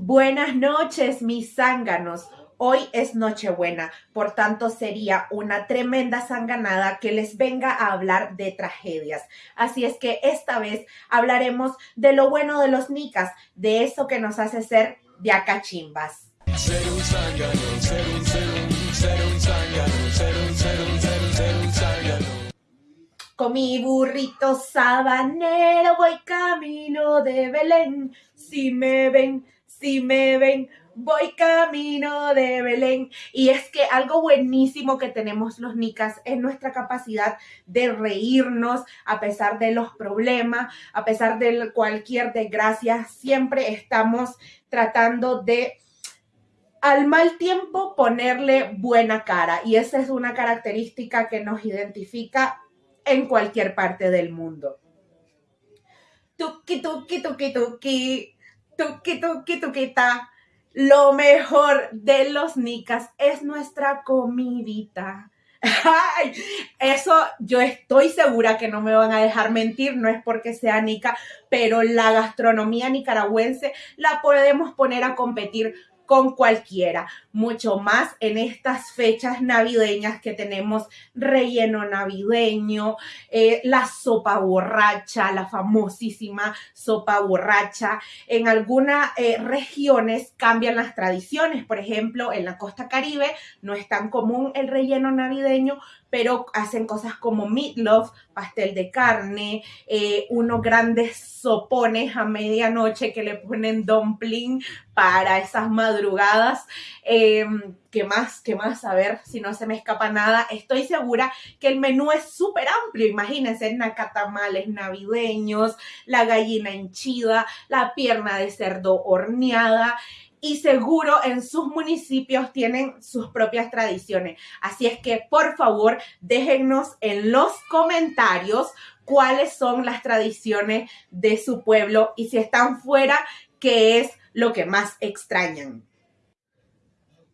Buenas noches, mis zánganos. Hoy es Nochebuena, por tanto sería una tremenda zanganada que les venga a hablar de tragedias. Así es que esta vez hablaremos de lo bueno de los nicas, de eso que nos hace ser de acachimbas. Ser un zángano, ser un, ser un, ser un zángano, ser un, ser un, ser un, ser un zángano. Con mi burrito sabanero voy camino de Belén. Si me ven, si me ven, voy camino de Belén. Y es que algo buenísimo que tenemos los nicas es nuestra capacidad de reírnos a pesar de los problemas, a pesar de cualquier desgracia. Siempre estamos tratando de al mal tiempo ponerle buena cara. Y esa es una característica que nos identifica en cualquier parte del mundo. Tuki, tuki, tuki, tuki tuquita. Lo mejor de los nicas es nuestra comidita. Eso yo estoy segura que no me van a dejar mentir, no es porque sea nica, pero la gastronomía nicaragüense la podemos poner a competir con cualquiera, mucho más en estas fechas navideñas que tenemos relleno navideño, eh, la sopa borracha, la famosísima sopa borracha. En algunas eh, regiones cambian las tradiciones, por ejemplo, en la costa caribe no es tan común el relleno navideño, pero hacen cosas como meatloaf, pastel de carne, eh, unos grandes sopones a medianoche que le ponen dumpling para esas madrugadas. Em, ¿Qué más? ¿Qué más? A ver si no se me escapa nada. Estoy segura que el menú es súper amplio. Imagínense, nacatamales navideños, la gallina henchida, la pierna de cerdo horneada y seguro en sus municipios tienen sus propias tradiciones. Así es que por favor déjennos en los comentarios cuáles son las tradiciones de su pueblo y si están fuera, qué es lo que más extrañan.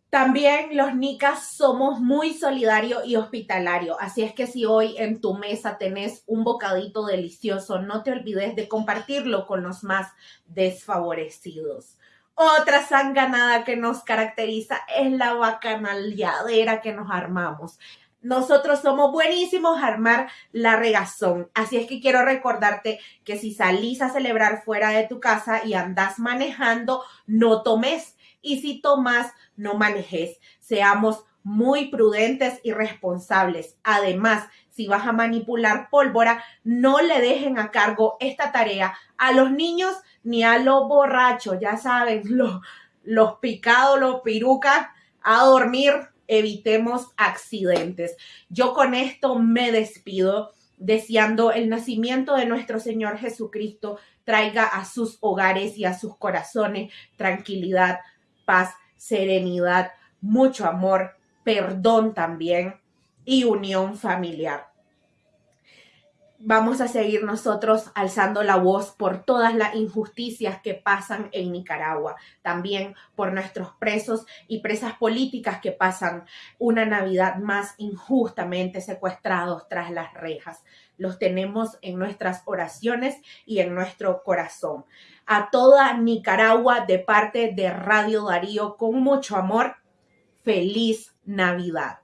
También los nicas somos muy solidarios y hospitalarios, así es que si hoy en tu mesa tenés un bocadito delicioso, no te olvides de compartirlo con los más desfavorecidos. Otra sanganada que nos caracteriza es la bacanaleadera que nos armamos. Nosotros somos buenísimos a armar la regazón. Así es que quiero recordarte que si salís a celebrar fuera de tu casa y andás manejando, no tomes. Y si tomas, no manejes. Seamos muy prudentes y responsables. Además, si vas a manipular pólvora, no le dejen a cargo esta tarea a los niños ni a los borrachos, ya saben, los, los picados, los pirucas, a dormir, evitemos accidentes. Yo con esto me despido deseando el nacimiento de nuestro Señor Jesucristo traiga a sus hogares y a sus corazones tranquilidad, paz, serenidad, mucho amor, perdón también y unión familiar vamos a seguir nosotros alzando la voz por todas las injusticias que pasan en Nicaragua, también por nuestros presos y presas políticas que pasan una Navidad más injustamente secuestrados tras las rejas. Los tenemos en nuestras oraciones y en nuestro corazón. A toda Nicaragua de parte de Radio Darío, con mucho amor, feliz Navidad.